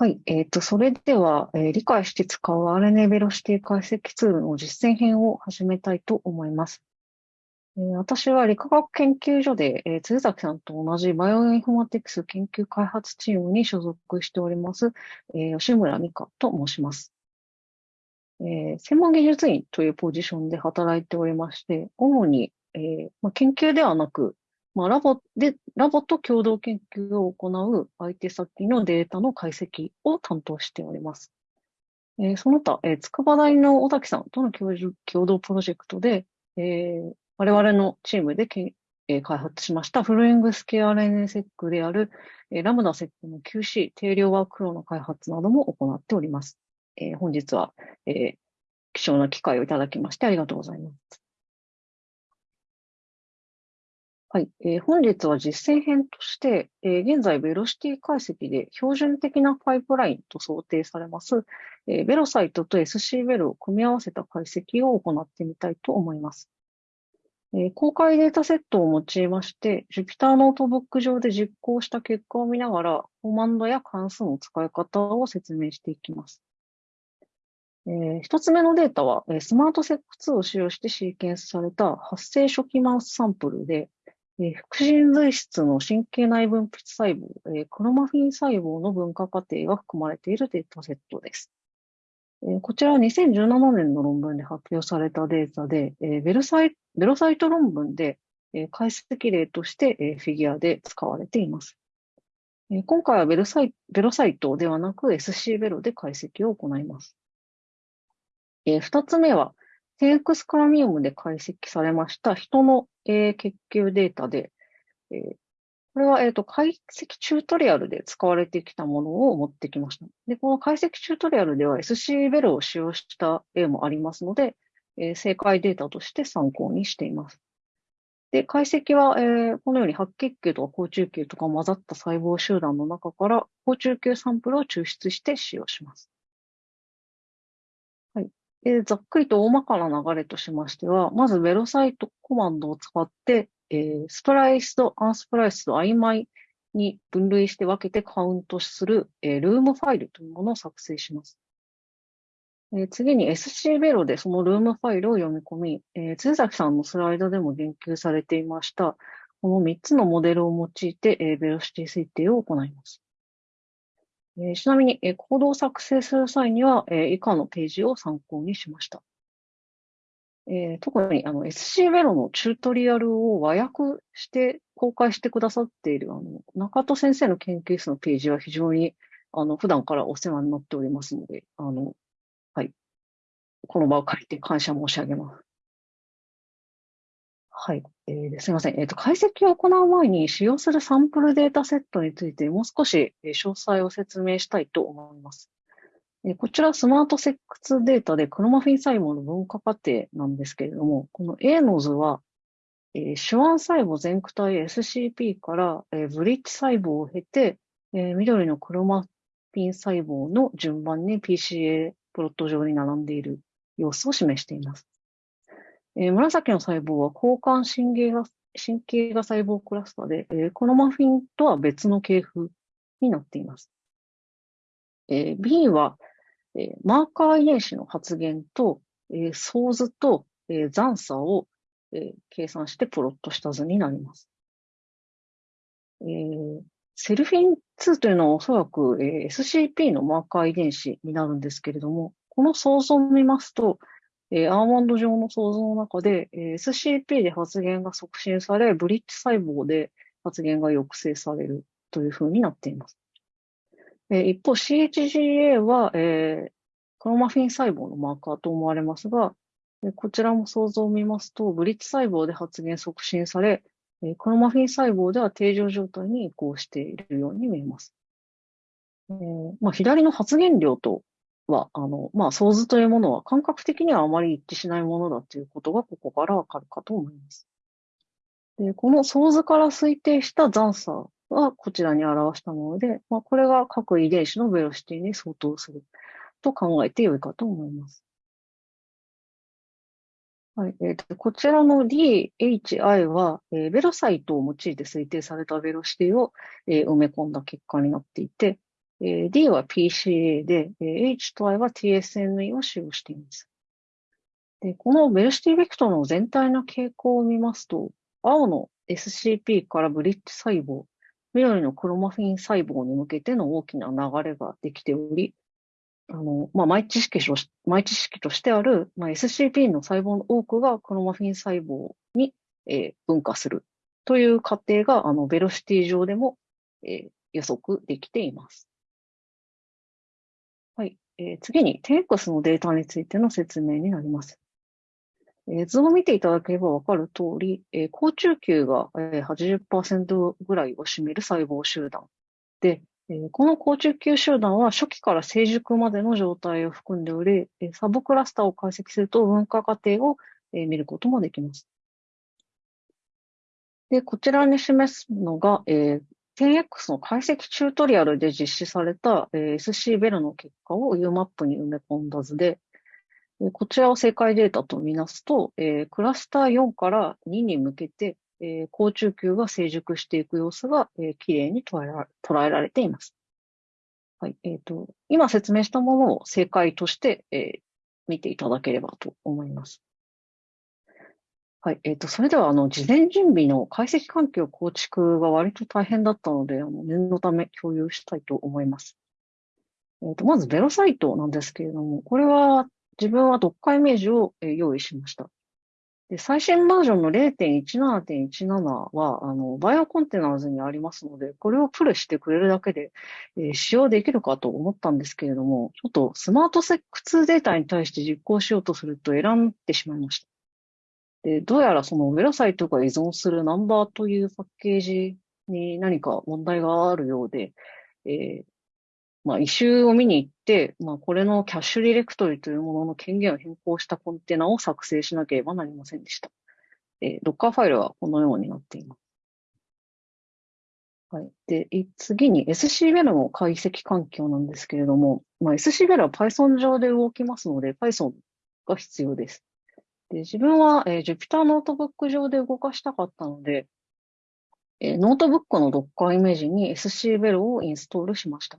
はい。えっ、と、それでは、えー理解して使う RNA ベロシティ解析ツールの実践編を始めたいと思います。えー私は理化学研究所で、えー辻崎さんと同じバイオインフォマティクス研究開発チームに所属しております、えー吉村美香と申します。えー専門技術員というポジションで働いておりまして、主に、えーま、研究ではなく、まあ、ラボで、ラボと共同研究を行う相手先のデータの解析を担当しております。えー、その他、えー、筑波大の小崎さんとの共同プロジェクトで、えー、我々のチームでけ、えー、開発しましたフルイングスケア RNA セックである、えー、ラムダセックの QC 定量ワークフローの開発なども行っております。えー、本日は、えー、貴重な機会をいただきましてありがとうございます。はい、えー、本日は実践編として、えー、現在、ベロシティ解析で標準的なパイプラインと想定されます、えー、 velocyto と SC ベルを組み合わせた解析を行ってみたいと思います。えー、公開データセットを用いまして、Jupyter ノートブック上で実行した結果を見ながら、コマンドや関数の使い方を説明していきます。えー、一つ目のデータは、 Smart-seq2を使用してシーケンスされた発生初期マウスサンプルで、えー、副腎髄質の神経内分泌細胞、え、クロマフィン細胞の分化過程が含まれているデータセットです。え、こちらは2017年の論文で発表されたデータで、え、ベルサイベロサイト論文で、え、解析例として、え、フィギュアで使われています。え、今回はベルサイベロサイトではなく SC ベロで解析を行います。えー、二つ目は、テークスカラミウムで解析されました人の、えー、血球データで、えー、これは、えっ、ー、と、解析チュートリアルで使われてきたものを持ってきました。で、この解析チュートリアルでは SC ベルを使用した例もありますので、えー、正解データとして参考にしています。で、解析は、えー、このように白血球とか高中球とか混ざった細胞集団の中から高中球サンプルを抽出して使用します。ざっくりと大まかな流れとしましては、まずベロサイトコマンドを使って、えー、スプライスとアンスプライスと曖昧に分類して分けてカウントする、えー、ルームファイルというものを作成します。えー、次に SC ベロでそのルームファイルを読み込み、えー、津崎さんのスライドでも言及されていました、この3つのモデルを用いて、えー、ベロシティ推定を行います。えー、ちなみに、えー、コードを作成する際には、えー、以下のページを参考にしました。えー、特にあの SC ベロのチュートリアルを和訳して公開してくださっているあの中戸先生の研究室のページは非常にあの普段からお世話になっておりますので、あの、はい。この場を借りて感謝申し上げます。はい。えー、すみません。え、ー、と、解析を行う前に使用するサンプルデータセットについてもう少し詳細を説明したいと思います。えー、こちらスマートセックスデータでクロマフィン細胞の分化過程なんですけれども、この A の図は、えー、手腕細胞全区体 SCP から、えー、ブリッジ細胞を経て、えー、緑のクロマフィン細胞の順番に PCA プロット上に並んでいる様子を示しています。えー、紫の細胞は交換神経が神経が細胞クラスターで、えー、このマフィンとは別の系譜になっています。えー、B は、えー、マーカー遺伝子の発現と、えー、相図と、えー、残差を、えー、計算してプロットした図になります。えー、セルフィン2というのはおそらく、えー、SCP のマーカー遺伝子になるんですけれども、この想像を見ますと、えー、アーモンド状の想像の中で、えー、SCP で発現が促進され、ブリッジ細胞で発現が抑制されるというふうになっています。えー、一方、CHGA は、えー、クロマフィン細胞のマーカーと思われますが、えこちらも想像を見ますと、ブリッジ細胞で発現促進され、えクロマフィン細胞では定常状態に移行しているように見えます。えーまあ、左の発現量とは、あの、まあ、想図というものは感覚的にはあまり一致しないものだということがここからわかるかと思います。で、この想図から推定した残差はこちらに表したもので、まあ、これが各遺伝子のベロシティに相当すると考えてよいかと思います。はい。えーと、こちらの DHI は、えー、ベロサイトを用いて推定されたベロシティを、えー、埋め込んだ結果になっていて、え、D は PCA で、え、H と I は TSNE を使用しています。で、このベルシティベクトの全体の傾向を見ますと、青の SCP からブリッジ細胞、緑のクロマフィン細胞に向けての大きな流れができており、あの、まあ、前知識とし前知識としてある、まあ、SCP の細胞の多くがクロマフィン細胞に、えー、分化するという過程が、あの、ベロシティ上でも、えー、予測できています。はい。えー、次に TX のデータについての説明になります。えー、図を見ていただければわかる通り、えー、高中球が、えー、80%ぐらいを占める細胞集団で、えー、この高中球集団は初期から成熟までの状態を含んでおり、えー、サブクラスターを解析すると分化過程を、えー、見ることもできます。で、こちらに示すのが、えー、10X の解析チュートリアルで実施された、SC ベルの結果を UMAP に埋め込んだ図で、こちらを正解データとみなすと、クラスター4から2に向けて、高中級が成熟していく様子が、えー、きれいに捉えられています。はい。えっ、ー、と、今説明したものを正解として、見ていただければと思います。はい。えっ、ー、と、それでは、あの、事前準備の解析環境構築が割と大変だったので、あの、念のため共有したいと思います。えっ、ー、と、まず、ベロサイトなんですけれども、これは自分は読解イメージを用意しました。で最新バージョンの0.17.17は、あの、 BioContainers にありますので、これを pull してくれるだけで、えー、使用できるかと思ったんですけれども、ちょっと Smart-seq2データに対して実行しようとすると選んでしまいました。で、どうやらその velocyto が依存する Numba というパッケージに何か問題があるようで、えー、まあ、 issue を見に行って、まあ、これのキャッシュディレクトリというものの権限を変更したコンテナを作成しなければなりませんでした。えー、 Dockerfile はこのようになっています。はい。で、次に SCBEL の解析環境なんですけれども、まあ、 scVelo は Python 上で動きますので、Python が必要です。で自分は、えー、Jupyter ノートブック上で動かしたかったので、えー、ノートブックの Docker イメージに SCBEL をインストールしました。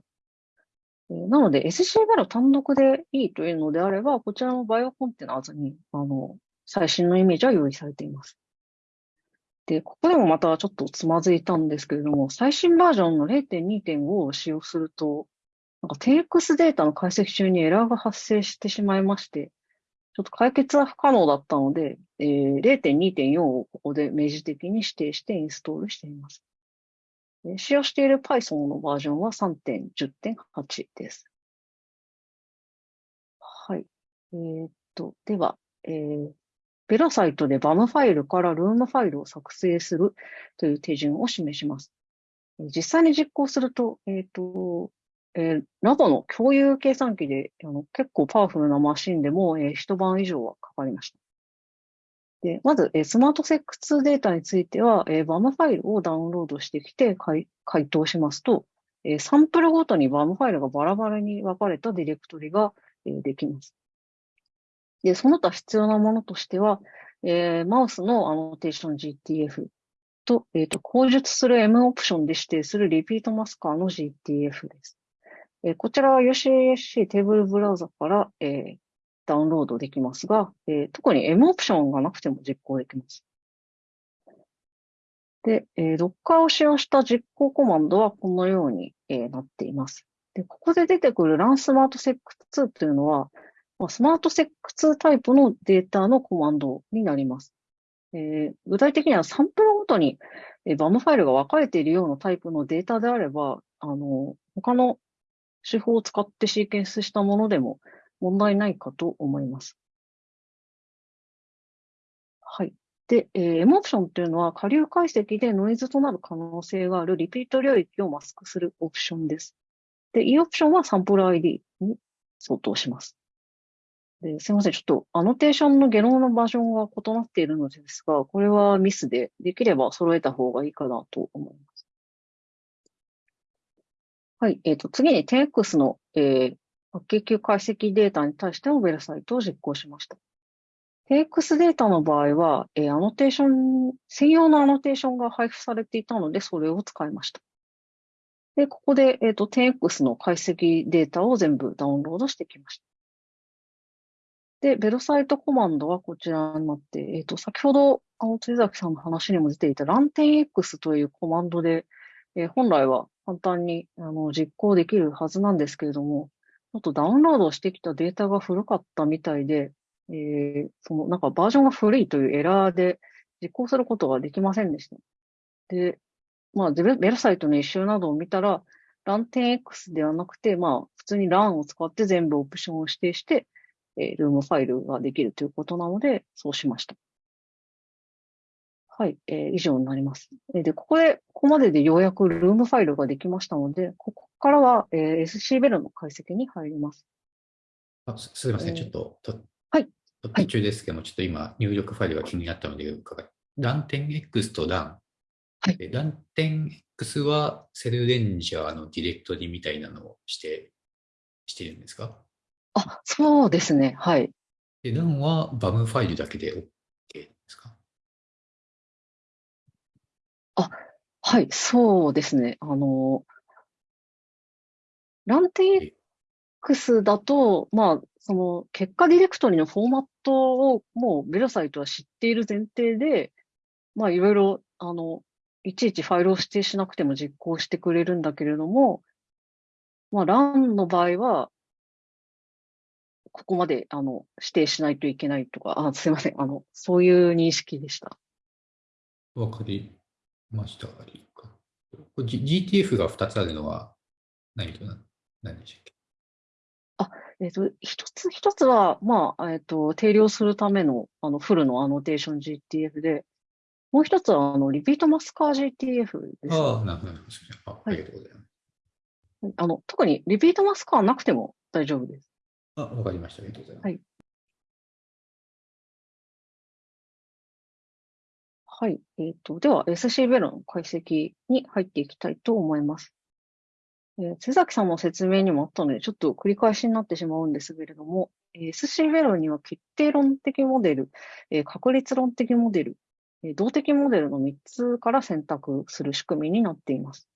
えなので SC ベロ単独でいいというのであれば、こちらの BioContainers に、あの、最新のイメージは用意されています。で、ここでもまたちょっとつまずいたんですけれども、最新バージョンの0.2.5を使用すると、なんか TX データの解析中にエラーが発生してしまいまして、ちょっと解決は不可能だったので、えー、0.2.4をここで明示的に指定してインストールしています。使用している Python のバージョンは3.10.8です。はい。えー、っと、では、えー、ベラサイトで BAM ファイルからルームファイルを作成するという手順を示します。実際に実行すると、えっ、と、えー、ラボの共有計算機であの結構パワフルなマシンでも、えー、一晩以上はかかりました。で、まず、えスマートセックスデータについては、え BAM ファイルをダウンロードしてきて回答しますと、えサンプルごとに BAM ファイルがバラバラに分かれたディレクトリが、えできます。で、その他必要なものとしては、えー、マウスのアノテーション GTF と、えっ、ー、と、後述する M オプションで指定する RepeatMasker の GTF です。えー、こちらは UCSC テーブルブラウザから、えー、ダウンロードできますが、えー、特に M オプションがなくても実行できます。で、えー、Docker を使用した実行コマンドはこのように、えー、なっています。で、ここで出てくる run smart sec2 というのは、まあ、スマートセック2タイプのデータのコマンドになります。えー、具体的にはサンプルごとに、えー、BAM ファイルが分かれているようなタイプのデータであれば、あの、他の手法を使ってシーケンスしたものでも、問題ないかと思います。はい。で、えー、M オプションっていうのは、下流解析でノイズとなる可能性があるリピート領域をマスクするオプションです。で、E オプションはサンプル ID に相当します。ですいません。ちょっとアノテーションのゲノムのバージョンが異なっているのですが、これはミスで、できれば揃えた方がいいかなと思います。はい。えっ、ー、と、次に 10X の、えー、白血球解析データに対してもベルサイトを実行しました。TX データの場合は、えー、アノテーション、専用のアノテーションが配布されていたので、それを使いました。で、ここで、えっ、と、10X の解析データを全部ダウンロードしてきました。で、ベルサイトコマンドはこちらになって、えっ、と、先ほど、あの、辻崎さんの話にも出ていた LAN10X というコマンドで、えー本来は簡単にあの実行できるはずなんですけれども、ちょっとダウンロードしてきたデータが古かったみたいで、えーそのなんかバージョンが古いというエラーで実行することができませんでした。で、まあ、ベルサイトの一周などを見たら、LAN10X ではなくて、まあ、普通に LAN を使って全部オプションを指定して、えールームファイルができるということなので、そうしました。はい、えー以上になります。えーで、ここで、ここまででようやくルームファイルができましたので、ここからは、えー SC ベルの解析に入ります。あすすみません、えーちょっと、とはいと途中ですけども、ちょっと今、入力ファイルが気になったので伺い、LAN10X と LAN。はいえ LAN10X はセルレンジャーのディレクトリみたいなのをして、しているんですか？あ、そうですね。はい。で、LAN はバムファイルだけではい、そうですね。あの、LAN10X だと、まあ、その結果ディレクトリのフォーマットをもうベルサイトは知っている前提で、まあ、いろいろ、あの、いちいちファイルを指定しなくても実行してくれるんだけれども、まあ、LAN の場合は、ここまで、あの、指定しないといけないとか、あ、すいません。あの、そういう認識でした。わかりました。これ G- GTF が2つあるのは何と何何でしたっけ？えっと、一つ、一つは、まあ、えっと、定量するための、あの、フルのアノテーション GTF で、もう一つは、あの、リピートマスカー GTF です。ああ、なるほど。すみませんああいりがとうございます。あの、特にリピートマスカーなくても大丈夫です。あ、わかりました。ありがとうございます。はいはい。えっと、では、SC ベロの解析に入っていきたいと思います。えー、瀬崎さんの説明にもあったので、ちょっと繰り返しになってしまうんですけれども、SC ベロには決定論的モデル、えー確率論的モデル、えー動的モデルの3つから選択する仕組みになっています。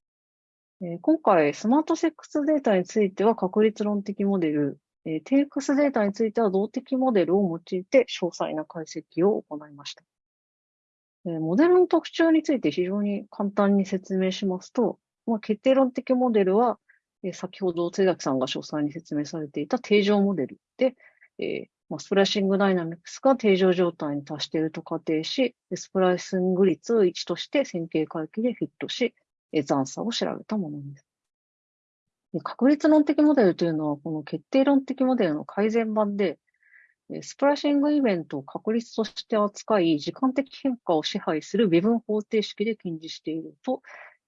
えー今回、スマートセックスデータについては確率論的モデル、えー、テイクスデータについては動的モデルを用いて詳細な解析を行いました。モデルの特徴について非常に簡単に説明しますと、まあ、決定論的モデルは、え先ほど津崎さんが詳細に説明されていた定常モデルで、えまあ、スプラッシングダイナミクスが定常状態に達していると仮定し、スプライシング率を1として線形回帰でフィットし、え残差を調べたものです。確率論的モデルというのは、この決定論的モデルの改善版で、スプラッシングイベントを確率として扱い、時間的変化を支配する微分方程式で近似していると、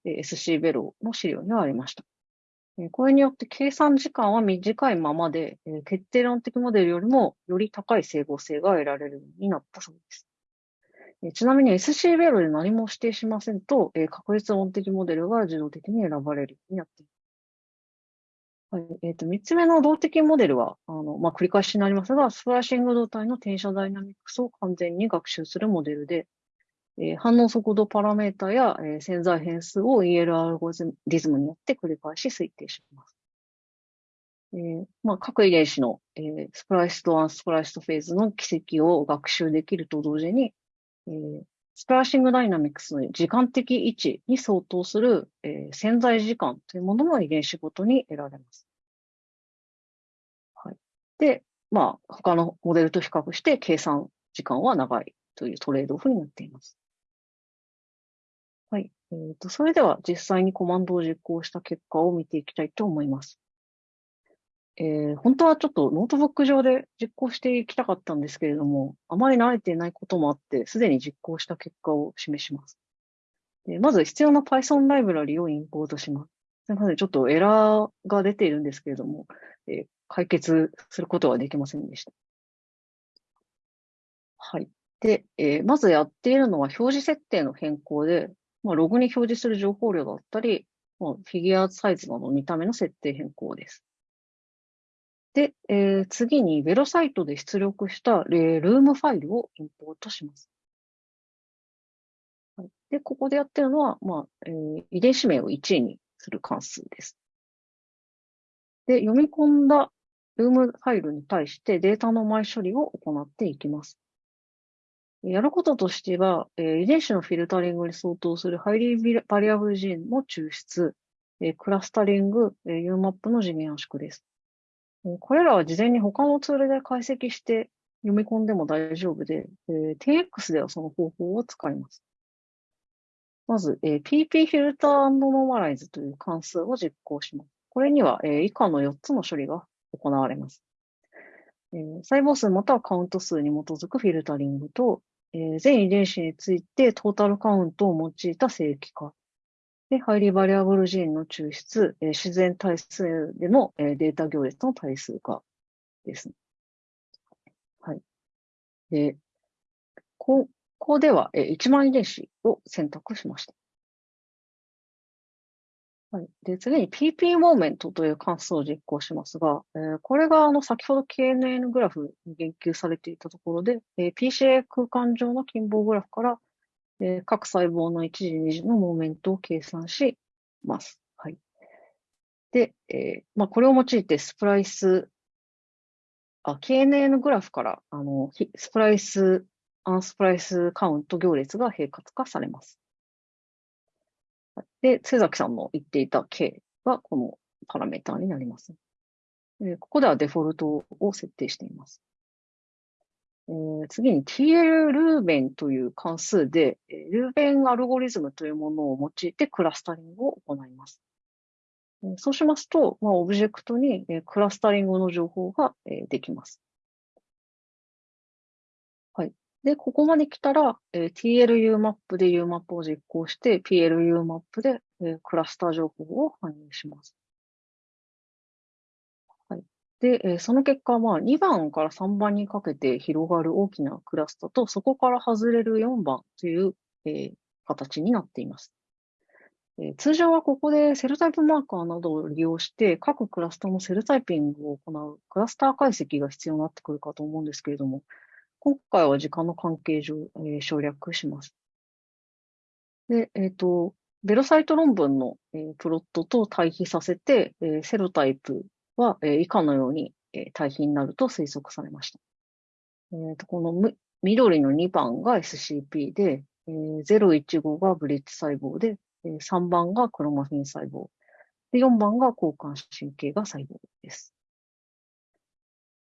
SC ベロの資料にはありました。これによって計算時間は短いままで、決定論的モデルよりもより高い整合性が得られるようになったそうです。ちなみに SC ベロで何も指定しませんと、確率論的モデルが自動的に選ばれるようになっています。はい。えっ、と、三つ目の動的モデルは、あの、まあ、繰り返しになりますが、スプライシング動態の転写ダイナミクスを完全に学習するモデルで、えー反応速度パラメータや、えー潜在変数を EL アルゴリズムによって繰り返し推定します。えーまあ、各遺伝子の、えー spliced と unspliced phase の軌跡を学習できると同時に、えースプライシングダイナミクスの時間的位置に相当する、えー潜在時間というものも遺伝子ごとに得られます。はい。で、まあ、他のモデルと比較して計算時間は長いというトレードオフになっています。はい。えーと、それでは実際にコマンドを実行した結果を見ていきたいと思います。えー本当はちょっとノートブック上で実行していきたかったんですけれども、あまり慣れていないこともあって、すでに実行した結果を示します。でまず必要な Python ライブラリをインポートします。すみません。ちょっとエラーが出ているんですけれども、えー解決することはできませんでした。はい。で、えーまずやっているのは表示設定の変更で、まあ、ログに表示する情報量だったり、まあ、フィギュアサイズなど見た目の設定変更です。で、えー次にベロサイトで出力した、えールームファイルをインポートします。はい、で、ここでやってるのは、まあえー遺伝子名を1にする関数です。で、読み込んだルームファイルに対してデータの前処理を行っていきます。やることとしてはえ、遺伝子のフィルタリングに相当するハイリーバリアブルジーンの抽出え、クラスタリング、UMAP の次元圧縮です。これらは事前に他のツールで解析して読み込んでも大丈夫で、10X ではその方法を使います。まず、PP フィルターノーマライズという関数を実行します。これには、以下の4つの処理が行われます。細胞数またはカウント数に基づくフィルタリングと、全遺伝子についてトータルカウントを用いた正規化。で、ハイリーバリアブルジーンの抽出、自然対数でのデータ行列の対数化ですね。はい。で、ここでは1万遺伝子を選択しました。はい。で、次に PP モーメントという関数を実行しますが、えー、これがあの先ほど KNN グラフに言及されていたところで、えー、PCA 空間上の近傍グラフから、えー、各細胞の一時二次のモーメントを計算します。はい。で、えー、まあ、これを用いてスプライス、あ、KNN グラフから、あの、スプライス、アンスプライスカウント行列が並活化されます。で、瀬崎さんの言っていた K はこのパラメータになります。ここではデフォルトを設定しています。次に TL ルーベンという関数で、ルーベンアルゴリズムというものを用いてクラスタリングを行います。そうしますと、まあ、オブジェクトにクラスタリングの情報ができます。はいで、ここまで来たら、TLUMAP で UMAP を実行して、PLUMAP で、クラスター情報を反映します。で、えー、その結果は、2番から3番にかけて広がる大きなクラスターと、そこから外れる4番という、えー、形になっています。えー、通常はここでセルタイプマーカーなどを利用して、各クラスターのセルタイピングを行うクラスター解析が必要になってくるかと思うんですけれども、今回は時間の関係上、えー、省略します。で、えっ、ー、と、ベロサイト論文の、えー、プロットと対比させて、えー、セロタイプは、えー、以下のように、えー、対比になると推測されました。えー、とこのむ緑の2番が SCP で、えー、015がブリッジ細胞で、えー、3番がクロマフィン細胞。で、4番が交感神経が細胞です。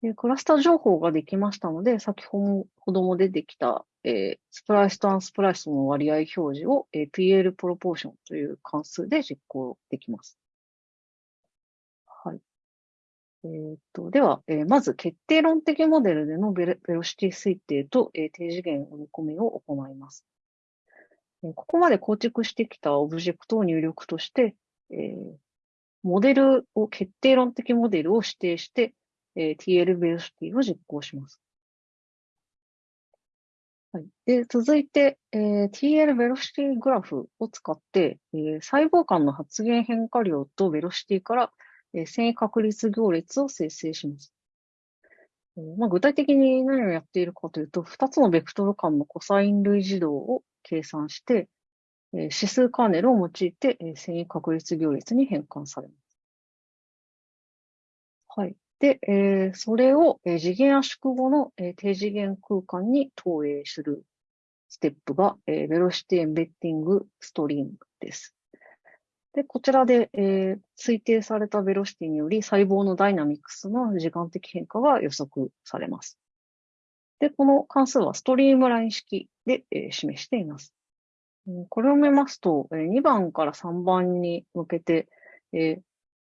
でクラスター情報ができましたので、先ほども出てきた、えー、スプライスとアンスプライスの割合表示を、えー、PL プロポーションという関数で実行できます。はい。えー、っと、では、えー、まず決定論的モデルでのベロシティ推定と、えー、低次元読み込みを行います。えー、ここまで構築してきたオブジェクトを入力として、えー、モデルを、決定論的モデルを指定して、えー、TL ベロシティを実行します。はい。で、続いて、えー、TL ベロシティグラフを使って、えー、細胞間の発現変化量とベロシティから、えー、遷移確率行列を生成します。まあ、具体的に何をやっているかというと、2つのベクトル間のコサイン類似動を計算して、え、指数カーネルを用いて、えー、遷移確率行列に変換されます。はい。で、えー、それを、え、次元圧縮後の、え、低次元空間に投影するステップが、えー、ベロシティエンベッティングストリームです。で、こちらで、えー、推定されたベロシティにより細胞のダイナミクスの時間的変化が予測されます。で、この関数はストリームライン式で、えー、示しています。これを見ますと、2番から3番に向けて、えー、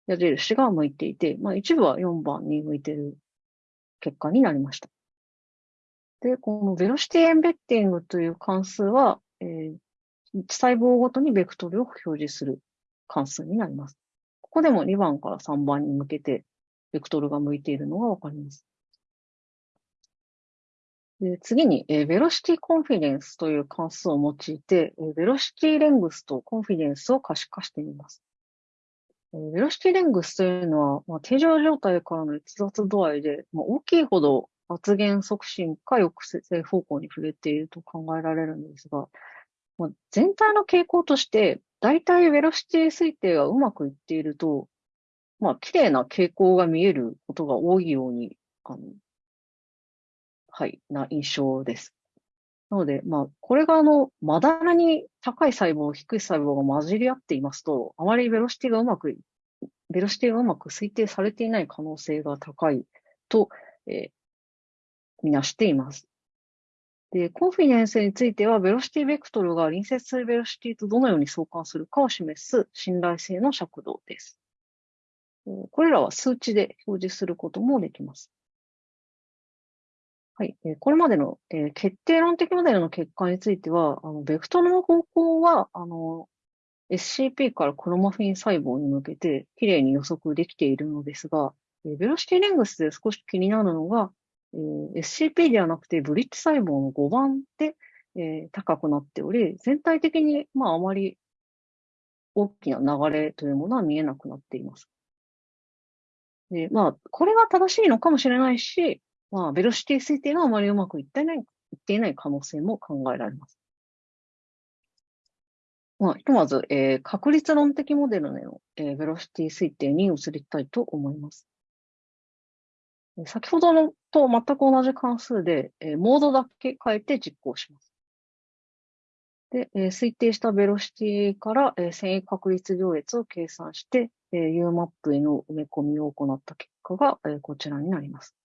矢印が向いていて、まあ、一部は4番に向いている結果になりました。で、このベロシティエンベッティングという関数は、えー、細胞ごとにベクトルを表示する関数になります。ここでも2番から3番に向けてベクトルが向いているのがわかります。で次に、えー、ベロシティコンフィデンスという関数を用いて、えー、ベロシティレングスとコンフィデンスを可視化してみます。えベロシティレングスというのは、まあ、定常状態からの逸脱度合いで、まあ、大きいほど発現促進か抑制方向に触れていると考えられるんですが、まあ、全体の傾向として、大体ベロシティ推定がうまくいっていると、まあ、綺麗な傾向が見えることが多いように、あの、はい、な印象です。なので、まあ、これがあの、まだらに高い細胞、低い細胞が混じり合っていますと、あまりベロシティがうまく、ベロシティがうまく推定されていない可能性が高いと、えー、みなしています。で、コンフィデンスについては、ベロシティベクトルが隣接するベロシティとどのように相関するかを示す信頼性の尺度です。これらは数値で表示することもできます。はい。これまでの、え決定論的モデルの結果については、あの、ベクトルの方向は、あの、SCP からクロマフィン細胞に向けて、きれいに予測できているのですが、ベロシティレングスで少し気になるのが、えー、SCP ではなくてブリッジ細胞の5番で、えー、高くなっており、全体的に、まあ、あまり大きな流れというものは見えなくなっています。で、まあ、これが正しいのかもしれないし、まあ、ベロシティ推定があまりうまくいってない、いっていない可能性も考えられます。まあ、ひとまず、えー、確率論的モデルの、えー、ベロシティ推定に移りたいと思います。先ほどのと全く同じ関数で、えー、モードだけ変えて実行します。で、えー、推定したベロシティから、えー、遷移確率行列を計算して、えー、UMAP への埋め込みを行った結果が、えー、こちらになります。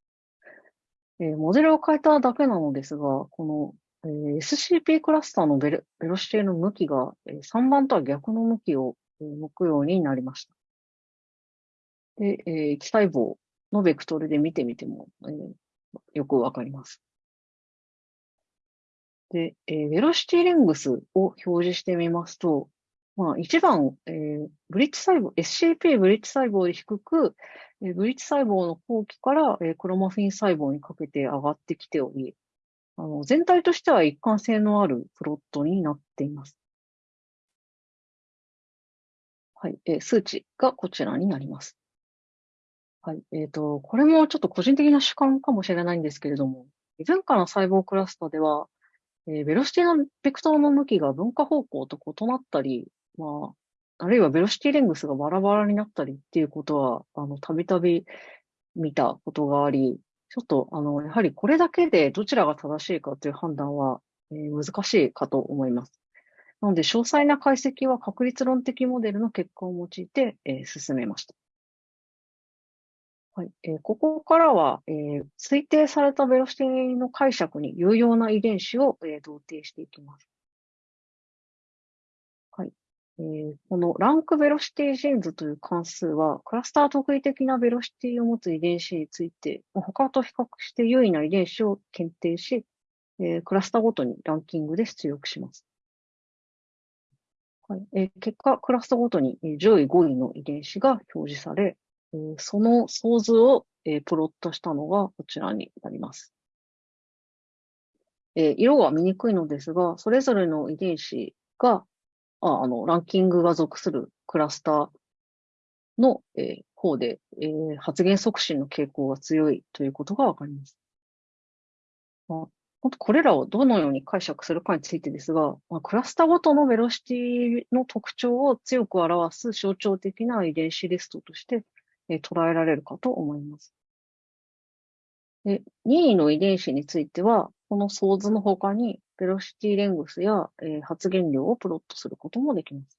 えー、モデルを変えただけなのですが、この、えー、SCP クラスターのベロベロシティの向きが、えー、3番とは逆の向きを、えー、向くようになりました。で、えー、気細胞のベクトルで見てみても、えー、よくわかります。で、えー、ベロシティレングスを表示してみますと、まあ、一番、えー、ブリッジ細胞、SCP ブリッジ細胞で低く、えー、ブリッジ細胞の後期から、えー、クロマフィン細胞にかけて上がってきており、あの全体としては一貫性のあるプロットになっています。はい、えー、数値がこちらになります。はい。えっ、と、これもちょっと個人的な主観かもしれないんですけれども、前回の細胞クラスターでは、えー、ベロシティのベクトルの向きが分化方向と異なったり、まあ、あるいはベロシティレングスがバラバラになったりっていうことは、あの、たびたび見たことがあり、ちょっと、あの、やはりこれだけでどちらが正しいかという判断は、えー、難しいかと思います。なので、詳細な解析は確率論的モデルの結果を用いて、えー、進めました。はい。えー、ここからは、えー、推定されたベロシティの解釈に有用な遺伝子を、えー、同定していきます。はい。えー、このランクベロシティジェンズという関数は、クラスター特異的なベロシティを持つ遺伝子について、他と比較して優位な遺伝子を検定し、えー、クラスターごとにランキングで出力します。はいえー、結果、クラスターごとに上位5位の遺伝子が表示され、その想図を、えプロットしたのがこちらになります。え色は見にくいのですが、それぞれの遺伝子が、ああの、ランキングが属するクラスターの、え、方で、え、発現促進の傾向が強いということがわかります。まあ、これらをどのように解釈するかについてですが、まあ、クラスターごとのベロシティの特徴を強く表す象徴的な遺伝子リストとして、え捉えられるかと思います。で任意の遺伝子については、この想図の他に、ベロシティレングスや、え発現量をプロットすることもできます。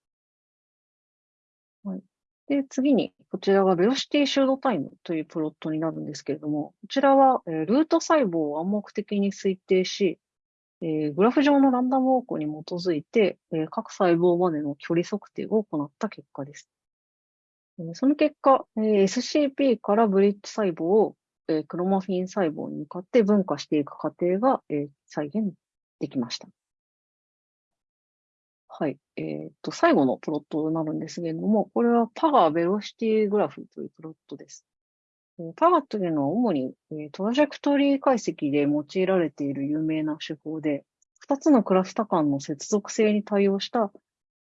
はい。で、次に、こちらがベロシティシュードタイムというプロットになるんですけれども、こちらは、えルート細胞を暗黙的に推定し、えグラフ上のランダムウォークに基づいて、え各細胞までの距離測定を行った結果です。その結果、SCP からブリッジ細胞をクロマフィン細胞に向かって分化していく過程が再現できました。はい。えー、っと、最後のプロットになるんですけれども、これはパガーベロシティグラフというプロットです。パガというのは主にトラジェクトリー解析で用いられている有名な手法で、2つのクラスタ間の接続性に対応した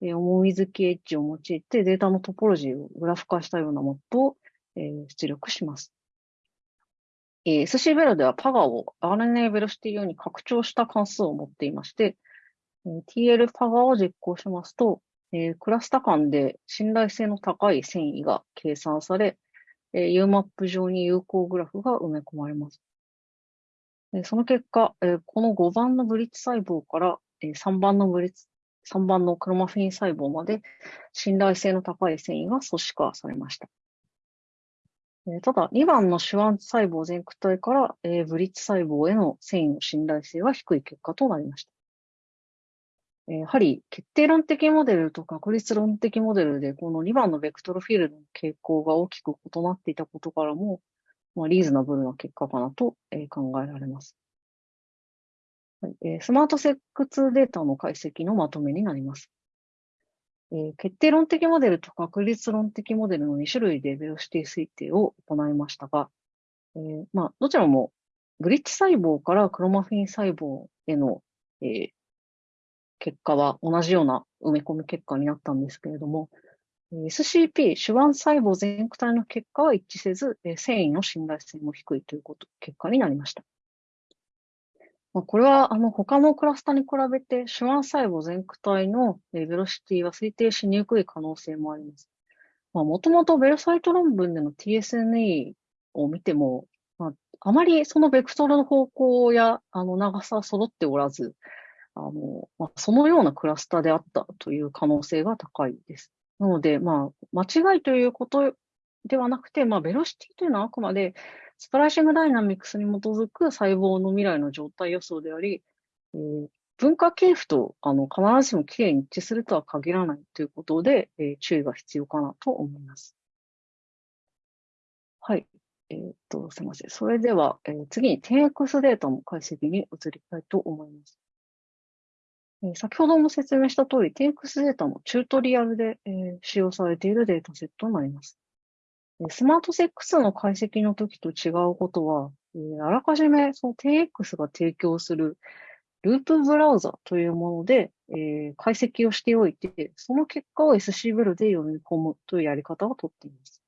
え重み付きエッジを用いてデータのトポロジーをグラフ化したようなモッドを、えー、出力します。えー、SC ベロではパガを RNA ベロシティ用に拡張した関数を持っていまして、えー、TL パガを実行しますと、えー、クラスタ間で信頼性の高い遷移が計算され、えー、UMAP 上に有効グラフが埋め込まれます。その結果、この5番のブリッジ細胞から、3番のブリッジ、3番のクロマフィン細胞まで信頼性の高い遷移が組織化されました。ただ、2番の手腕細胞全区体から、えブリッジ細胞への遷移の信頼性は低い結果となりました。やはり決定論的モデルと確率論的モデルで、この2番のベクトルフィールドの傾向が大きく異なっていたことからも、まあ、リーズナブルな結果かなと、え考えられます。はいえスマートセックスデータの解析のまとめになります。え決定論的モデルと確率論的モデルの2種類でベロシティ推定を行いましたが、えー、まあ、どちらもブリッジ細胞からクロマフィン細胞への、えー、結果は同じような埋め込み結果になったんですけれども、SCP、手腕細胞全体の結果は一致せず、繊維の信頼性も低いということ、結果になりました。まあ、これは、あの、他のクラスターに比べて、手腕細胞全区体のベロシティは推定しにくい可能性もあります。もともとベルサイト論文での TSNE を見ても、まあ、あまりそのベクトルの方向や、あの、長さは揃っておらず、あの、まあ、そのようなクラスターであったという可能性が高いです。なので、まあ、間違いということではなくて、まあ、ベロシティというのはあくまでスプライシングダイナミクスに基づく細胞の未来の状態予想であり、えー、分化系譜とあの必ずしもきれいに一致するとは限らないということで、えー、注意が必要かなと思います。はい。えー、っと、すみません。それでは、えー、次に 10X データの解析に移りたいと思います。え先ほども説明した通り、TX データもチュートリアルで、えー、使用されているデータセットになります。スマートセックスの解析の時と違うことは、えー、あらかじめその TX が提供するループブラウザというもので、えー、解析をしておいて、その結果を SC ブルで読み込むというやり方をとっています。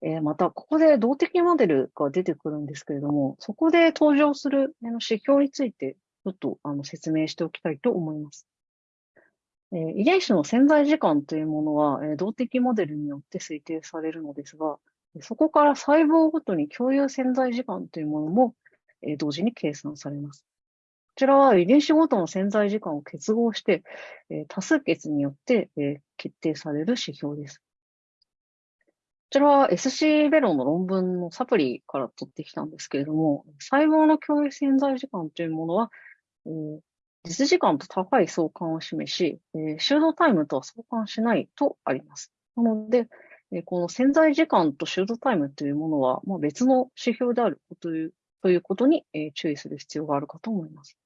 えー、また、ここで動的モデルが出てくるんですけれども、そこで登場する指標についてちょっとあの説明しておきたいと思います。え、遺伝子の潜在時間というものは、え、動的モデルによって推定されるのですが、そこから細胞ごとに共有潜在時間というものも、え、同時に計算されます。こちらは遺伝子ごとの潜在時間を結合して、え多数決によって、え決定される指標です。こちらは SC ベロの論文のサプリから取ってきたんですけれども、細胞の共有潜在時間というものは、実時間と高い相関を示し、えー、修道タイムとは相関しないとあります。なので、えー、この潜在時間と修道タイムというものは、まあ、別の指標であるというということに、えー、注意する必要があるかと思います。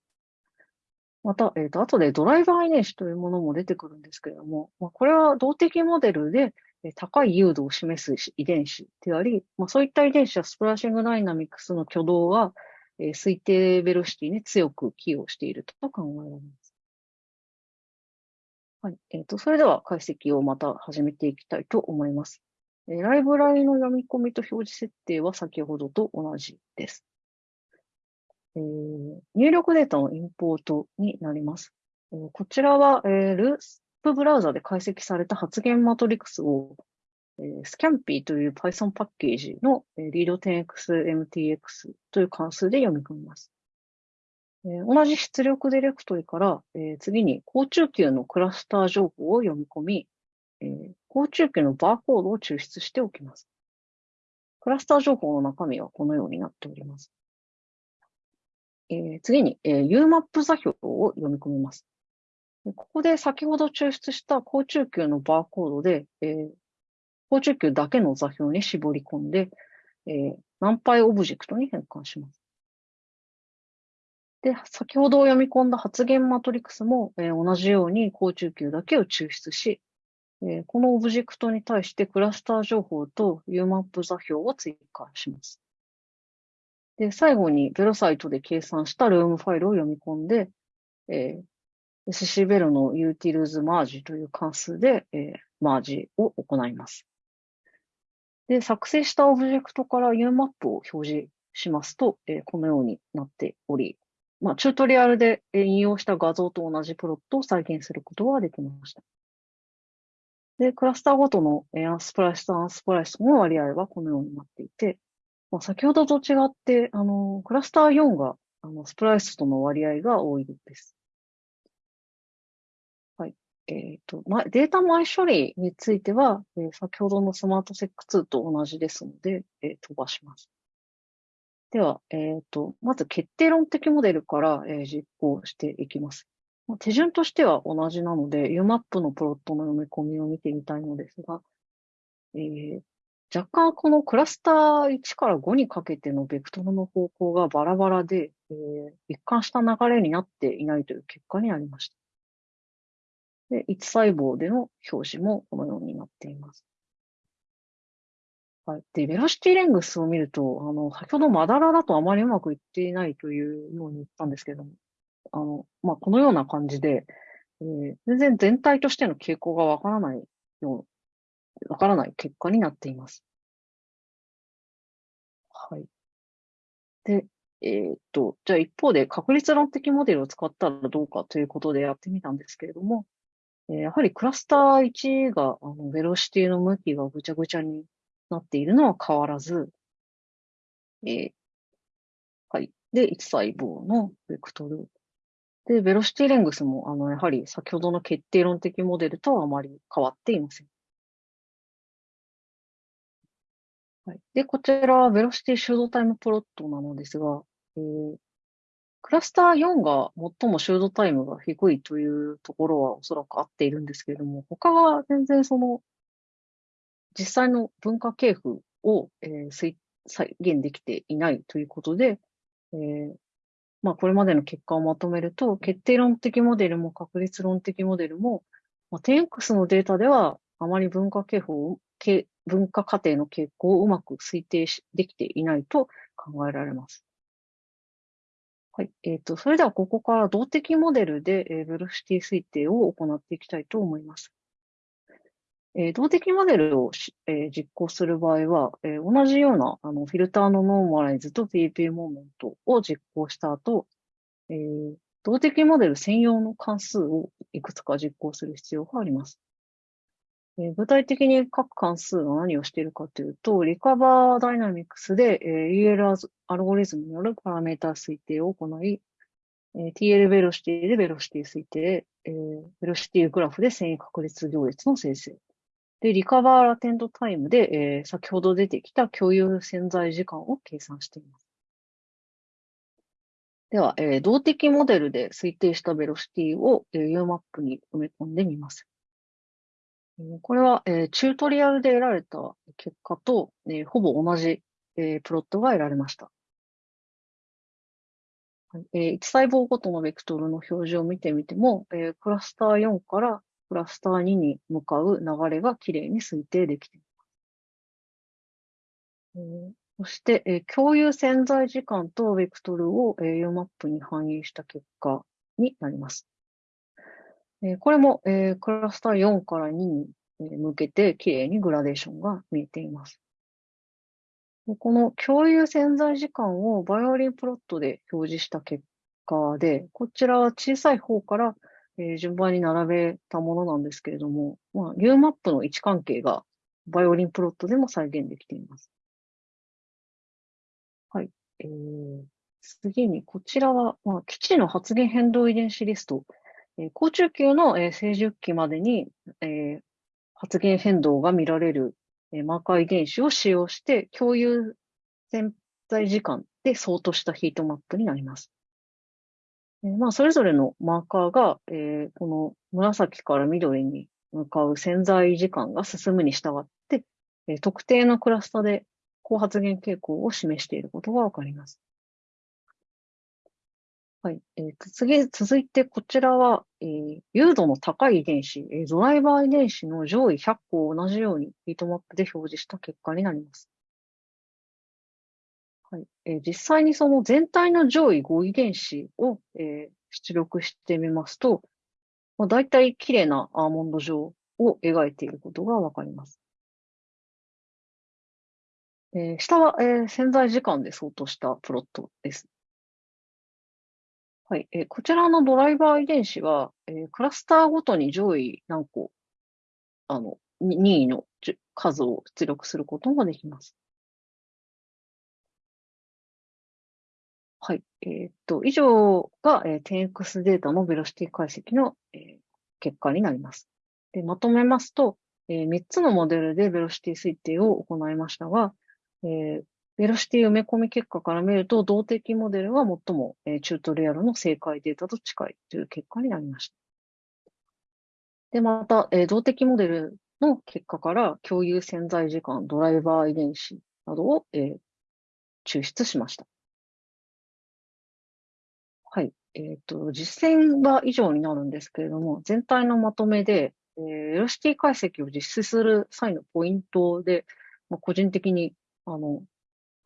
また、えっ、ー、と、後でドライバー遺伝子というものも出てくるんですけれども、まあ、これは動的モデルで、え高い誘導を示す遺伝子であり、まあ、そういった遺伝子はスプラッシングダイナミクスの挙動が、えー、推定ベロシティに強く寄与していると考えられます。はい。えっ、ー、と、それでは解析をまた始めていきたいと思います。えー、ライブラリの読み込みと表示設定は先ほどと同じです。えー、入力データのインポートになります。えー、こちらは、えー、ループブラウザで解析された発言マトリクスをスキャンピーという Python パッケージの、えリード 10xMTX という関数で読み込みます。同じ出力ディレクトリから、次に高中級のクラスター情報を読み込み、高中級のバーコードを抽出しておきます。クラスター情報の中身はこのようになっております。次に、UMAP 座標を読み込みます。ここで先ほど抽出した高中級のバーコードで、高中級だけの座標に絞り込んで、えー、何倍オブジェクトに変換します。で、先ほど読み込んだ発現マトリックスも、えー、同じように好中球だけを抽出し、えー、このオブジェクトに対してクラスター情報と UMAP 座標を追加します。で、最後に velocyto で計算した loom ファイルを読み込んで、えー、SC ベロの utils マージという関数で、えー、マージを行います。で、作成したオブジェクトから UMAP を表示しますと、えー、このようになっており、まあ、チュートリアルで引用した画像と同じプロットを再現することができました。で、クラスターごとのアンスプライスとアンスプライスの割合はこのようになっていて、まあ、先ほどと違って、あの、クラスター4が、あの、スプライスとの割合が多いです。えっ、ー、と、ま、データ前処理については、えー、先ほどのスマートセック2と同じですので、えー、飛ばします。では、えっ、ー、と、まず決定論的モデルから、えー、実行していきます。手順としては同じなので、UMAP のプロットの読み込みを見てみたいのですが、えー、若干このクラスター1から5にかけてのベクトルの方向がバラバラで、えー、一貫した流れになっていないという結果になりました。で、1細胞での表示もこのようになっています。はい。で、ベロシティレングスを見ると、あの、先ほどマダラだとあまりうまくいっていないというように言ったんですけども、あの、まあ、このような感じで、えー、全然全体としての傾向がわからないよう、わからない結果になっています。はい。で、えー、っと、じゃあ一方で確率論的モデルを使ったらどうかということでやってみたんですけれども、やはりクラスター1が、あの、ベロシティの向きがぐちゃぐちゃになっているのは変わらず、えー、はい。で、1細胞のベクトルで、ベロシティレングスも、あの、やはり先ほどの決定論的モデルとはあまり変わっていません。はい。で、こちらはベロシティ修道タイムプロットなのですが、えー、クラスター4が最も修道タイムが低いというところはおそらく合っているんですけれども、他は全然その、実際の文化系譜を、えー、再現できていないということで、えー、まあ、これまでの結果をまとめると、決定論的モデルも確率論的モデルも、まあ、10X のデータではあまり文化傾向、文化過程の傾向をうまく推定できていないと考えられます。はい。えっ、ー、と、それではここから動的モデルで、えー、ベロシティ推定を行っていきたいと思います。えー、動的モデルを、えー、実行する場合は、えー、同じようなあのフィルターのノーマライズと PP モーメントを実行した後、えー、動的モデル専用の関数をいくつか実行する必要があります。具体的に各関数が何をしているかというと、リカバーダイナミクスで、えー、UL アルゴリズムによるパラメータ推定を行い、え、TL ベロシティでベロシティ推定、え、ベロシティグラフで遷移確率行列の生成、で、リカバーラテントタイムで、先ほど出てきた共有潜在時間を計算しています。では、動的モデルで推定したベロシティを、え UMAP に埋め込んでみます。これは、えー、チュートリアルで得られた結果と、えー、ほぼ同じ、えー、プロットが得られました。えー、1細胞ごとのベクトルの表示を見てみても、えー、クラスター4からクラスター2に向かう流れがきれいに推定できています。えー、そして、えー、共有潜在時間とベクトルを、えー、UMAP に反映した結果になります。え、これも、え、クラスター4から2に向けてきれいにグラデーションが見えています。この共有潜在時間をバイオリンプロットで表示した結果で、こちらは小さい方からえ、順番に並べたものなんですけれども、まあ、UMAP の位置関係がバイオリンプロットでも再現できています。はい。えー、次に、こちらは、まあ、基地の発現変動遺伝子リスト。え、高中級の、え、成熟期までに、え、発現変動が見られる、え、マーカー遺伝子を使用して共有潜在時間で相当したヒートマップになります。えまあ、それぞれのマーカーが、え、この紫から緑に向かう潜在時間が進むに従って、え、特定のクラスタで高発現傾向を示していることがわかります。はい。えー、次、続いてこちらは、えー、誘導の高い遺伝子、えー、ドライバー遺伝子の上位100個を同じようにヒートマップで表示した結果になります。はいえー、実際にその全体の上位5遺伝子を、えー、出力してみますと、まあ、大体綺麗なアーモンド状を描いていることがわかります。えー、下は、えー、潜在時間で相当したプロットです。はい、えー、こちらのドライバー遺伝子は、えー、クラスターごとに上位何個、あの、任意の数を出力することもできます。はい。えー、っと、以上が、えー、10X データのベロシティ解析の、えー、結果になります。でまとめますと、え、3つのモデルでベロシティ推定を行いましたが、えー、ベロシティ埋め込み結果から見ると、動的モデルは最も、え、チュートリアルの正解データと近いという結果になりました。で、また、え、動的モデルの結果から共有潜在時間、ドライバー遺伝子などを、えー、抽出しました。はい。えっ、ー、と、実践は以上になるんですけれども、全体のまとめで、えー、ベロシティ解析を実施する際のポイントで、まあ、個人的に、あの、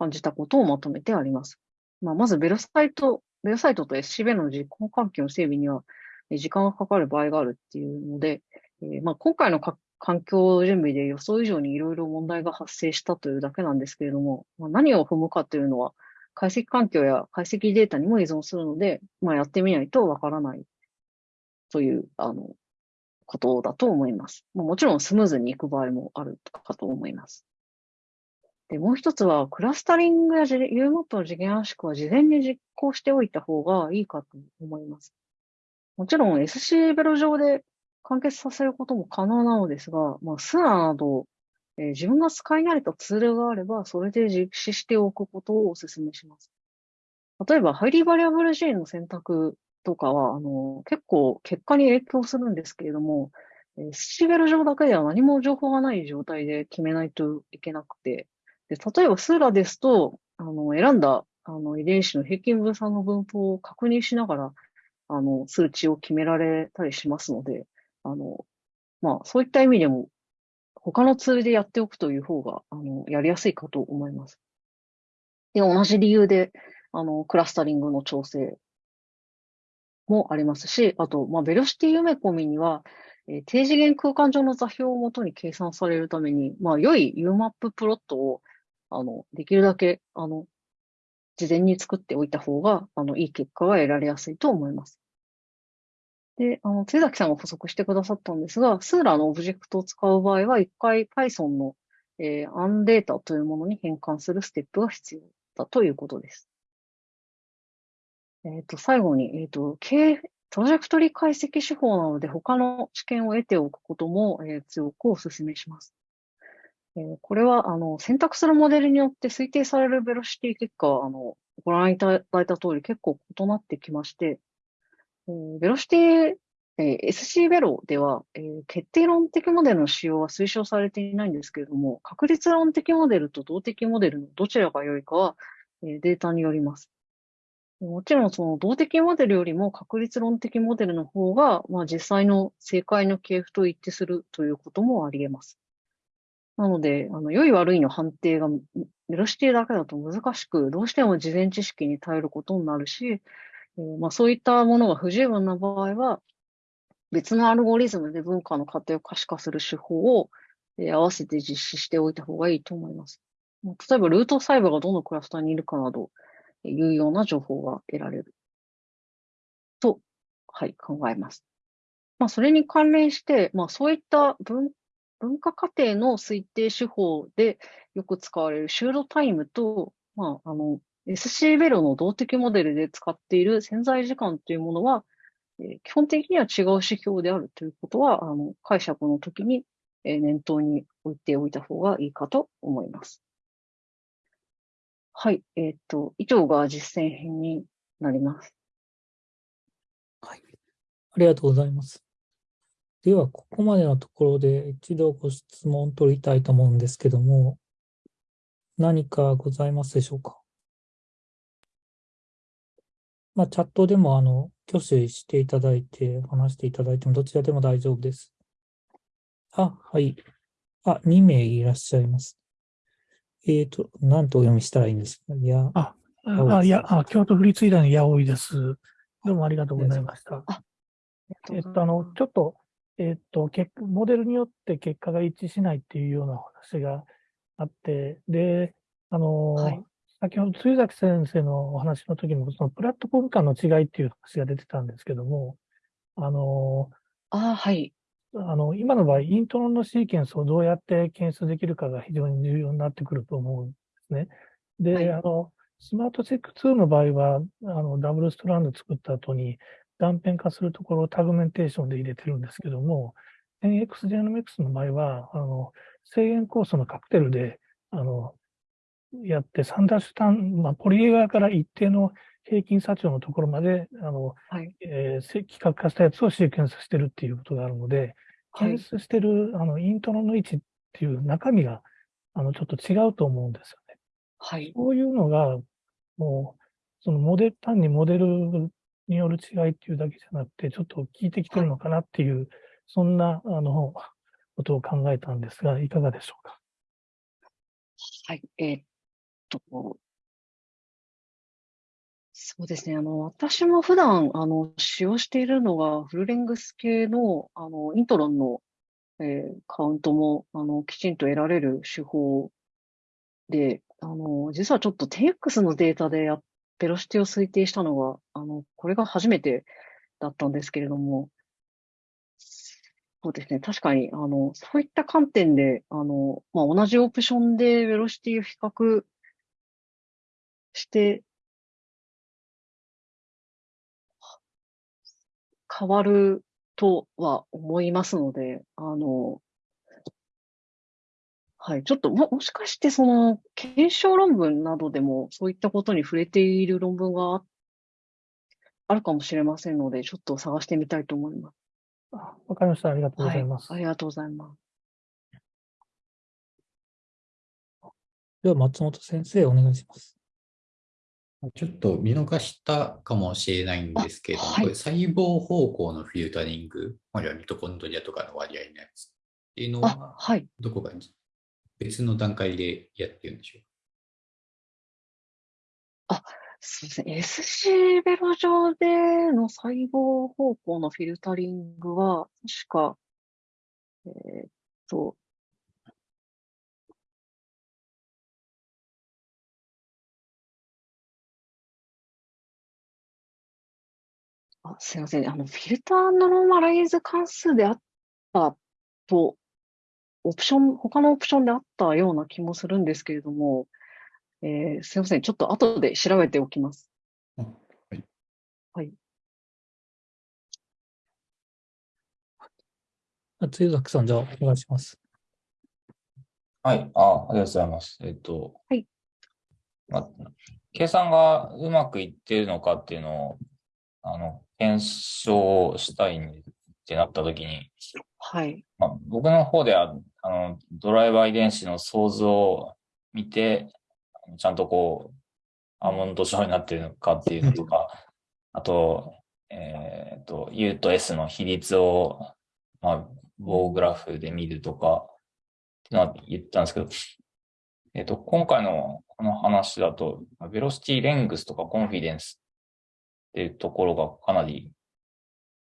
感じたことをまとめてあります。まあ、まず、ベロサイト、ベロサイトと SCB の実行環境の整備には、時間がかかる場合があるっていうので、えー、まあ、今回の環境準備で予想以上にいろいろ問題が発生したというだけなんですけれども、まあ、何を踏むかというのは、解析環境や解析データにも依存するので、まあ、やってみないとわからないという、あの、ことだと思います。もちろんスムーズに行く場合もあるかと思います。で、もう一つは、クラスタリングや U マップの次元圧縮は事前に実行しておいた方がいいかと思います。もちろん SC ベロ上で完結させることも可能なのですが、まあ、スラなど、えー、自分が使い慣れたツールがあれば、それで実施しておくことをお勧めします。例えば、ハイリーバリアブル G の選択とかは、あの、結構結果に影響するんですけれども、えー、シベル上だけでは何も情報がない状態で決めないといけなくて、で例えばスーラですと、あの、選んだあの遺伝子の平均分散の分布を確認しながら、あの、数値を決められたりしますので、あの、まあ、そういった意味でも、他のツールでやっておくという方が、あの、やりやすいかと思います。で、同じ理由で、あの、クラスタリングの調整もありますし、あと、まあ、ベロシティ埋め込みには、えー、低次元空間上の座標をもとに計算されるために、まあ、良い UMAP プロットを、あの、できるだけ、あの、事前に作っておいた方が、あの、いい結果が得られやすいと思います。で、あの、津崎さんが補足してくださったんですが、スーラーのオブジェクトを使う場合は、一回 Python の、えー、アンデータというものに変換するステップが必要だということです。えっ、ー、と、最後に、えっ、ー、と、トラジェクトリ解析手法なので、他の知見を得ておくことも、えー、強くお勧めします。えー、これは、あの、選択するモデルによって推定されるベロシティ結果は、あの、ご覧いただいた通り結構異なってきまして、ベロシティ、えー、SC ベロでは、えー、決定論的モデルの使用は推奨されていないんですけれども、確率論的モデルと動的モデルのどちらが良いかは、えー、データによります。もちろんその動的モデルよりも確率論的モデルの方が、まあ、実際の正解の系譜と一致するということもあり得ます。なので、あの良い悪いの判定がベロシティだけだと難しく、どうしても事前知識に頼ることになるし、えー、まあ、そういったものが不十分な場合は、別のアルゴリズムで文化の過程を可視化する手法を、えー、合わせて実施しておいた方がいいと思います。例えば、ルート細部がどのクラスターにいるかなど、いうような情報が得られる。と、はい、考えます。まあ、それに関連して、まあ、そういった文文化過程の推定手法でよく使われるシュードタイムと、まあ、あの、SC ベロの動的モデルで使っている潜在時間というものは、え、基本的には違う指標であるということは、あの解釈の時に、え、念頭に置いておいた方がいいかと思います。はい。えっ、と、以上が実践編になります。はい。ありがとうございます。では、ここまでのところで一度ご質問を取りたいと思うんですけども、何かございますでしょうか？まあ、チャットでも、あの、挙手していただいて、話していただいても、どちらでも大丈夫です。あ、はい。あ、2名いらっしゃいます。えっ、ー、と、何とお読みしたらいいんです？かいや、あ、あいやあ、京都府立医大の八尾です。どうもありがとうございました。えっと、あの、ちょっと、えっと、モデルによって結果が一致しないっていうような話があって、で、あの、はい、先ほど、露崎先生のお話の時も、そのプラットフォーム間の違いっていう話が出てたんですけども、あの、あはい。あの、今の場合、イントロンのシーケンスをどうやって検出できるかが非常に重要になってくると思うんですね。で、はいあの、スマートチェック2の場合は、あの、ダブルストランド作った後に断片化するところをタグメンテーションで入れてるんですけども、NX ジェノミクスの場合は、あの、制限酵素のカクテルで、あの、やって3ダッシュ単、まあ、ポリエガーから一定の平均差長のところまで、あの、はい。えーせ規格化したやつをシーケンスしてるっていうことがあるので、はい検。出してる、あの、イントロの位置っていう中身が、あの、ちょっと違うと思うんですよね。はい。そういうのが、もう、そのモデル、単にモデルによる違いっていうだけじゃなくて、ちょっと効いてきてるのかなっていう、そんな、あの、ことを考えたんですが、いかがでしょうか？はい。えーっと、そうですね。あの、私も普段、あの、使用しているのが、フルレングス系の、あの、イントロンの、えーカウントも、あの、きちんと得られる手法で、あの、実はちょっと 10X のデータでやっ、ベロシティを推定したのが、あの、これが初めてだったんですけれども、そうですね。確かに、あの、そういった観点で、あの、まあ、同じオプションでベロシティを比較して、変わるとは思いますので、あの、はい、ちょっとも、もしかしてその、検証論文などでもそういったことに触れている論文がああるかもしれませんので、ちょっと探してみたいと思います。あわかりました。ありがとうごはいざいます。ありがとうございます。では、松本先生、お願いします。ちょっと見逃したかもしれないんですけど、あはいこれ細胞方向のフィルタリング、あるいはミトコンドリアとかの割合のやつっていうのあは、、はい。どこか？に別の段階でやってるんでしょうあそうですね。SC ベロ上での細胞方向のフィルタリングは、確か、えーっと、あ、すいません。あの、フィルターノーマライズ関数であったと、オプション、他のオプションであったような気もするんですけれども、えーすいません。ちょっと後で調べておきます。あはい。はい。あつゆざきさん、じゃあ、お願いします。はい、あ、ありがとうございます。えっと、はい。まあ、計算がうまくいっているのかっていうのを、あの、検証したいってなったときに、はい。まあ、僕の方では、あの、ドライバー遺伝子の想像を見て、ちゃんとこう、アーモンド状になっているのかっていうのとか、あと、えっと、U と S の比率を、まあ、棒グラフで見るとか、ってのは言ったんですけど、えっと、今回のこの話だと、ベロシティレングスとかコンフィデンスっていうところがかなり、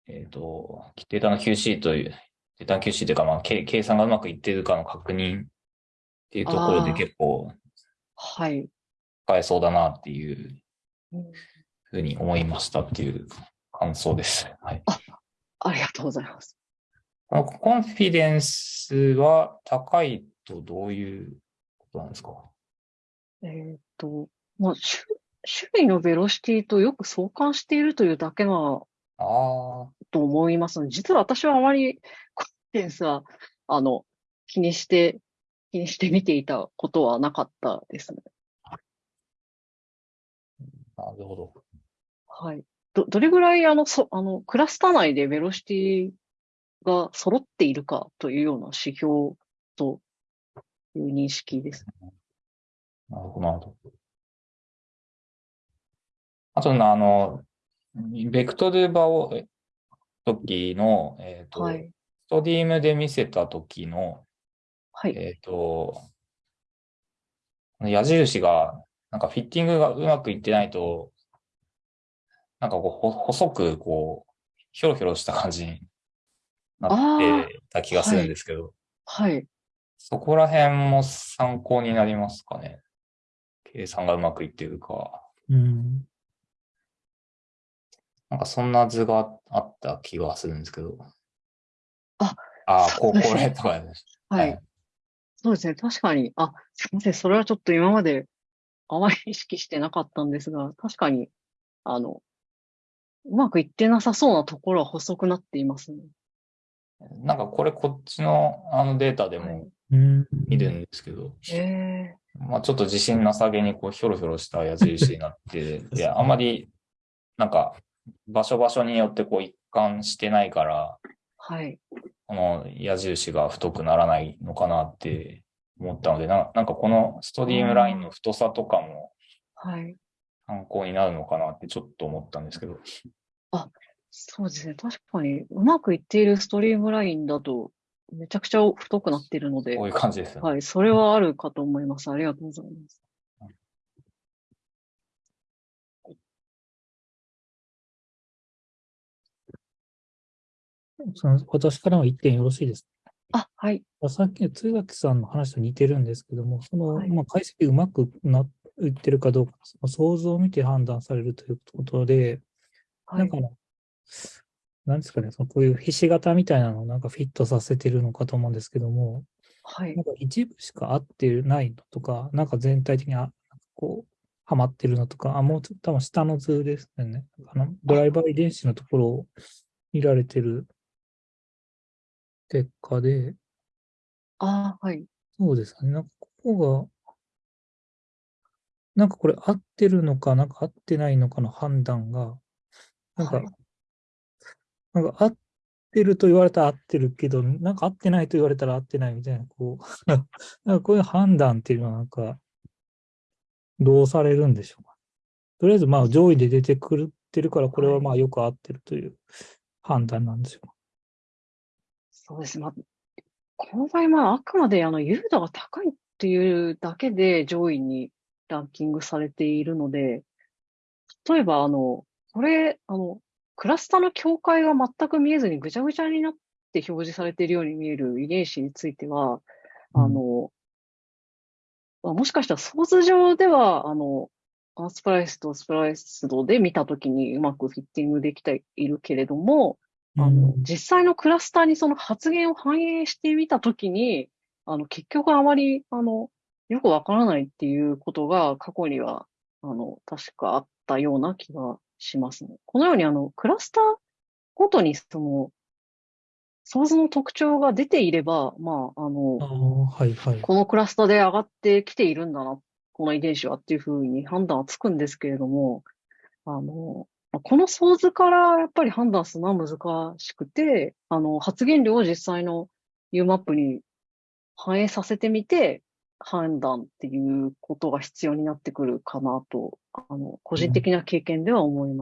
えっと、データの QC という、データの QC というか、まあ、計計算がうまくいっているかの確認っていうところであー結構はい。使えそうだなっていううんふうに思いましたっていう感想です。はい。ありがとうございます。このコンフィデンスは高いとどういうことなんですか？えーっと、まあ、種種類のベロシティとよく相関しているというだけなああ、と思いますので、実は私はあまりコンフィデンスは、あの、気にして、気にして見ていたことはなかったですね。なるほど。はい。ど、どれぐらい、あの、そ、あの、クラスター内でベロシティが揃っているかというような指標という認識です。なるほど、なるほど。あとな、あの、ベクトルバを、え時の、えっ、と、はい。ストディームで見せた時の、はい。えっ、と、矢印が、なんかフィッティングがうまくいってないと、なんかこう、ほ細く、こう、ひょろひょろした感じになってた気がするんですけど、はい。そこら辺も参考になりますかね。計算がうまくいってるか。うん。なんかそんな図があった気がするんですけど。ああ、ここれとかです。はい。そうですね。確かに。あ、すみません。それはちょっと今まであまり意識してなかったんですが、確かに、あの、うまくいってなさそうなところは細くなっていますね。なんかこれこっちのあのデータではいもうん。見るんですけど、へえ。まあちょっと自信なさげにこうひょろひょろした矢印になって、で、あまりなんか場所場所によってこう一貫してないから、はい。この矢印が太くならないのかなって思ったので、ななんかこのストリームラインの太さとかもはい。参考になるのかなってちょっと思ったんですけど、そうですね。確かに、うまくいっているストリームラインだと、めちゃくちゃ太くなっているのでこう、いう感じですよね。はい。それはあるかと思います。ありがとうございます。その私からも一点よろしいですあ、はい。か。さっきの通垣さんの話と似てるんですけども、その、はいまあ、解析うまくなっていってるかどうか、その想像を見て判断されるということで、はいなんか。あの、なんですかね、そのこういうひし形みたいなのをなんかフィットさせてるのかと思うんですけども、はいなん。か一部しか合ってないのとか、なんか全体的にあこう、はまってるのとか、あ、もう多分下の図ですよね。あのドライバー遺伝子のところを見られてる結果で、あ、はい。そうですね。なんかここが、なんかこれ合ってるのか、なんか合ってないのかの判断が、なんか、はいなんか合ってると言われたら合ってるけど、なんか合ってないと言われたら合ってないみたいな、こう、なんかこういう判断っていうのはなんか、どうされるんでしょうか。とりあえずまあ上位で出てくるってるから、これはまあよく合ってるという判断なんですよ。そうです。まあ、この場合、まあ、あくまで、あの、優度が高いっていうだけで上位にランキングされているので、例えば、あの、これ、あの、クラスターの境界が全く見えずにぐちゃぐちゃになって表示されているように見える遺伝子については、あの、まあもしかしたらソース上では、あの、アンスプライスとスプライスドで見たときにうまくフィッティングできているけれども、あの、うん実際のクラスターにその発言を反映してみたときに、あの、結局あまり、あの、よくわからないっていうことが過去には、あの、確かあったような気がしますね。このように、あの、クラスターごとに、その、ソースの特徴が出ていれば、まあ、あのあ、あ、はいはい。このクラスターで上がってきているんだな、この遺伝子はっていうふうに判断はつくんですけれども、あの、まあこの想図からやっぱり判断するのは難しくて、あの、発言量を実際の UMAP に反映させてみて、判断っていうことが必要になってくるかなと、あの、個人的な経験では思います。